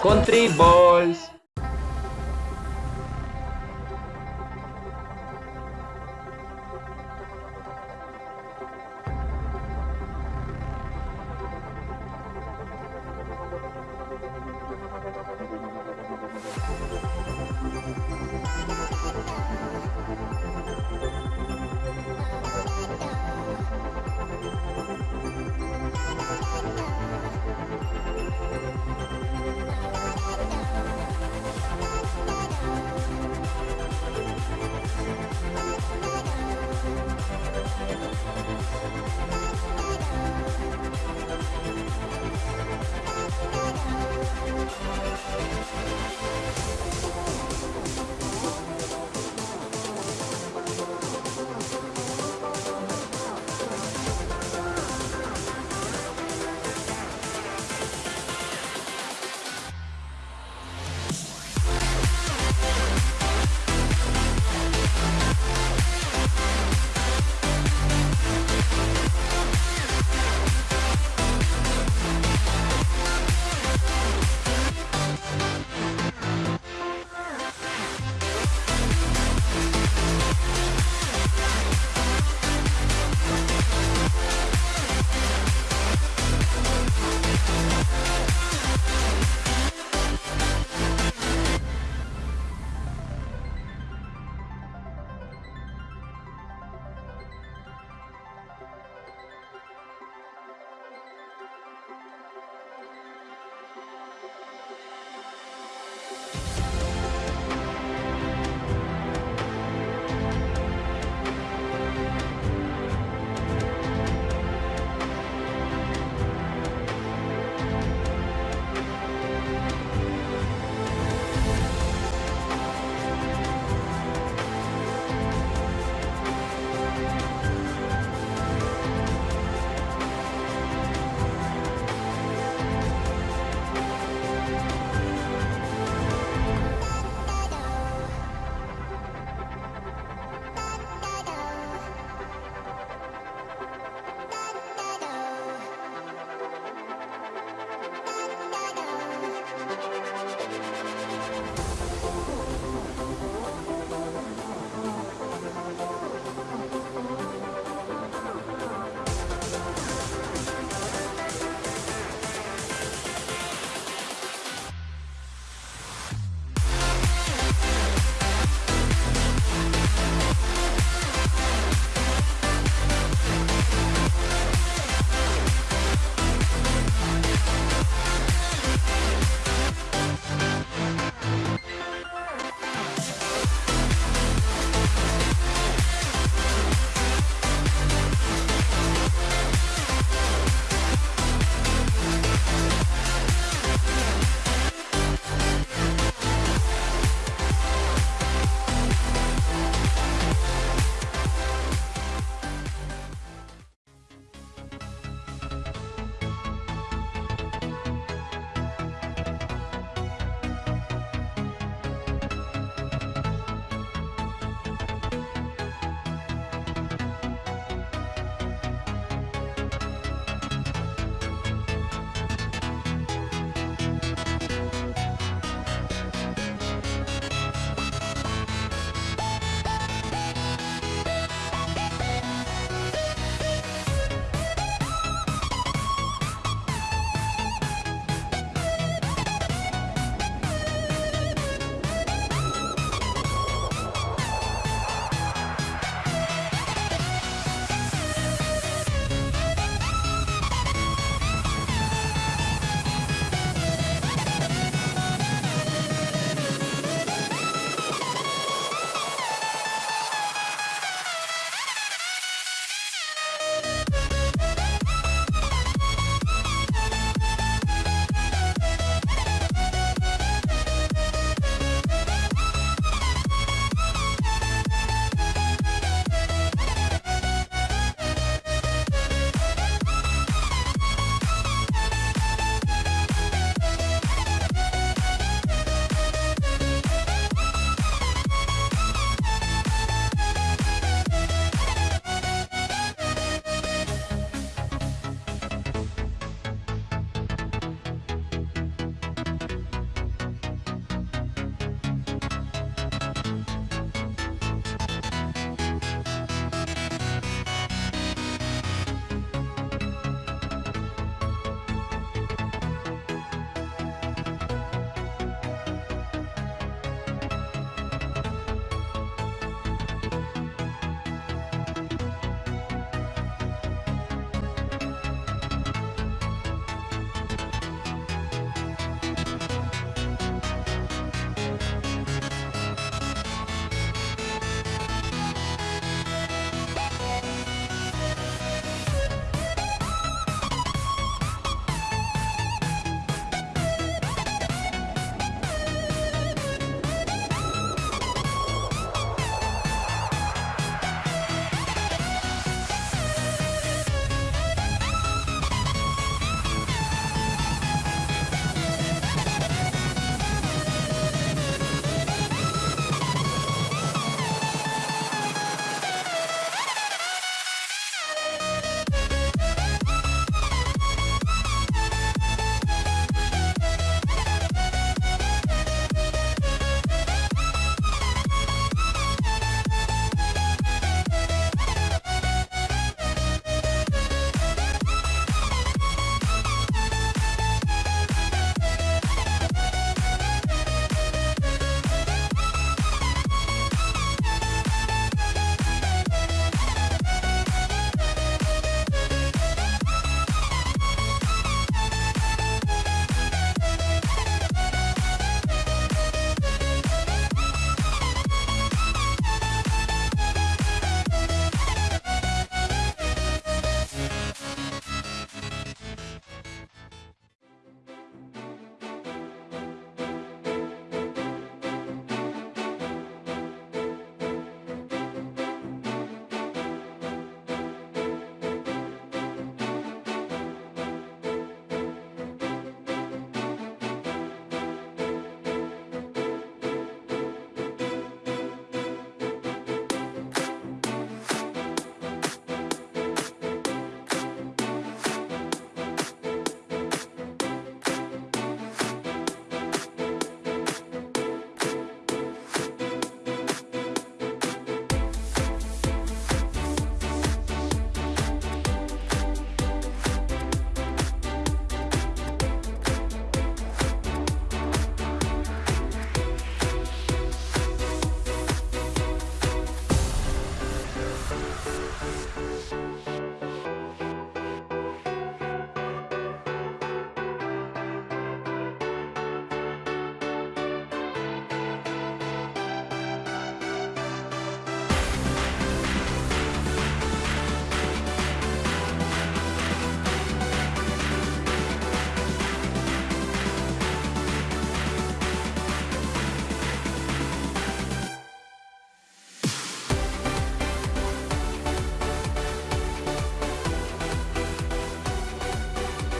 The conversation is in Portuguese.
Country Balls. Bye.